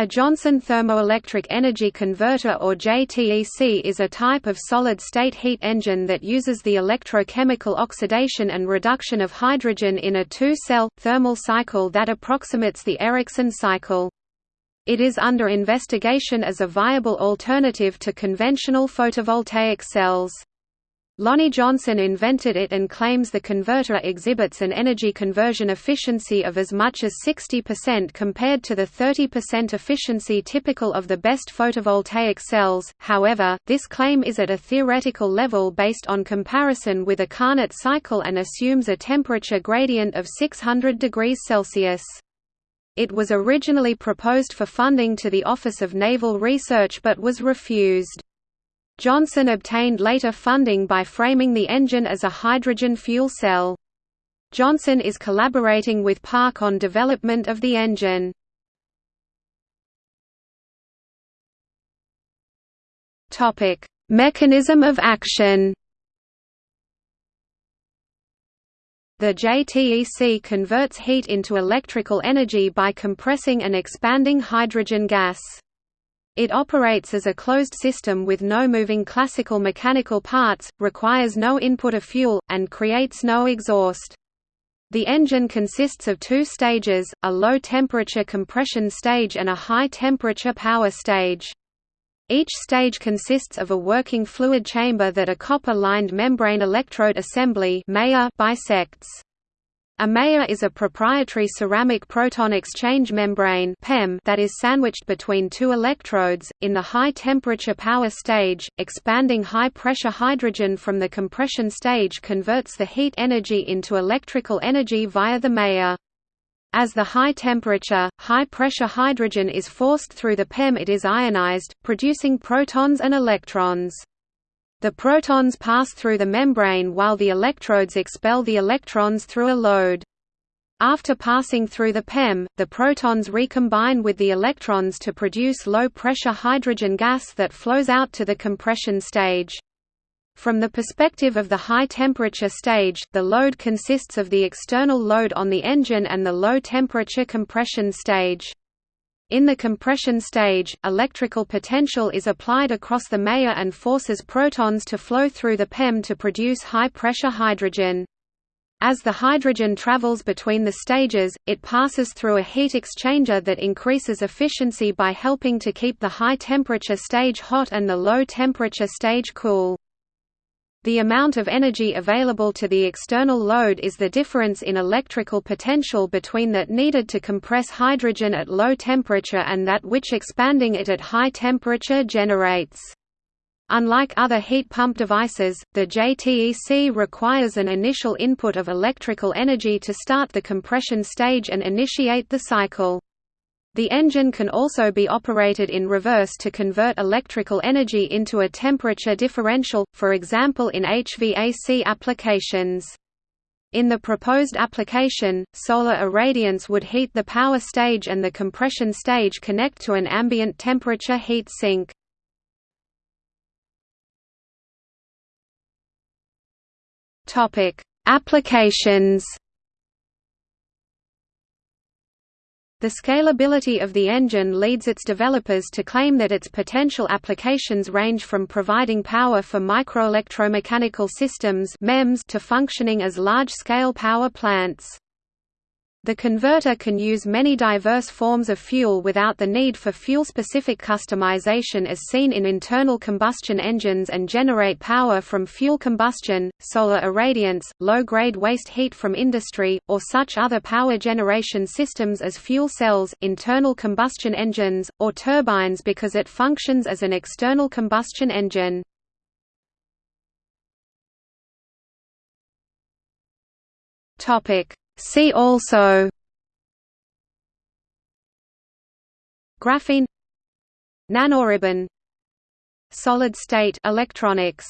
A Johnson Thermoelectric Energy Converter or JTEC is a type of solid-state heat engine that uses the electrochemical oxidation and reduction of hydrogen in a two-cell, thermal cycle that approximates the Ericsson cycle. It is under investigation as a viable alternative to conventional photovoltaic cells. Lonnie Johnson invented it and claims the converter exhibits an energy conversion efficiency of as much as 60% compared to the 30% efficiency typical of the best photovoltaic cells. However, this claim is at a theoretical level based on comparison with a Carnot cycle and assumes a temperature gradient of 600 degrees Celsius. It was originally proposed for funding to the Office of Naval Research but was refused. Johnson obtained later funding by framing the engine as a hydrogen fuel cell. Johnson is collaborating with Park on development of the engine. Topic: Mechanism of action. The JTEC converts heat into electrical energy by compressing and expanding hydrogen gas. It operates as a closed system with no moving classical mechanical parts, requires no input of fuel, and creates no exhaust. The engine consists of two stages, a low-temperature compression stage and a high-temperature power stage. Each stage consists of a working fluid chamber that a copper-lined membrane electrode assembly bisects. A MEA is a proprietary ceramic proton exchange membrane that is sandwiched between two electrodes. In the high temperature power stage, expanding high pressure hydrogen from the compression stage converts the heat energy into electrical energy via the MEA. As the high temperature, high pressure hydrogen is forced through the PEM it is ionized, producing protons and electrons. The protons pass through the membrane while the electrodes expel the electrons through a load. After passing through the PEM, the protons recombine with the electrons to produce low-pressure hydrogen gas that flows out to the compression stage. From the perspective of the high-temperature stage, the load consists of the external load on the engine and the low-temperature compression stage. In the compression stage, electrical potential is applied across the MEA and forces protons to flow through the PEM to produce high-pressure hydrogen. As the hydrogen travels between the stages, it passes through a heat exchanger that increases efficiency by helping to keep the high-temperature stage hot and the low-temperature stage cool. The amount of energy available to the external load is the difference in electrical potential between that needed to compress hydrogen at low temperature and that which expanding it at high temperature generates. Unlike other heat pump devices, the JTEC requires an initial input of electrical energy to start the compression stage and initiate the cycle. The engine can also be operated in reverse to convert electrical energy into a temperature differential, for example in HVAC applications. In the proposed application, solar irradiance would heat the power stage and the compression stage connect to an ambient temperature heat sink. Applications The scalability of the engine leads its developers to claim that its potential applications range from providing power for microelectromechanical systems to functioning as large-scale power plants. The converter can use many diverse forms of fuel without the need for fuel-specific customization as seen in internal combustion engines and generate power from fuel combustion, solar irradiance, low-grade waste heat from industry, or such other power generation systems as fuel cells, internal combustion engines, or turbines because it functions as an external combustion engine. Topic See also Graphene Nanoribbon Solid state electronics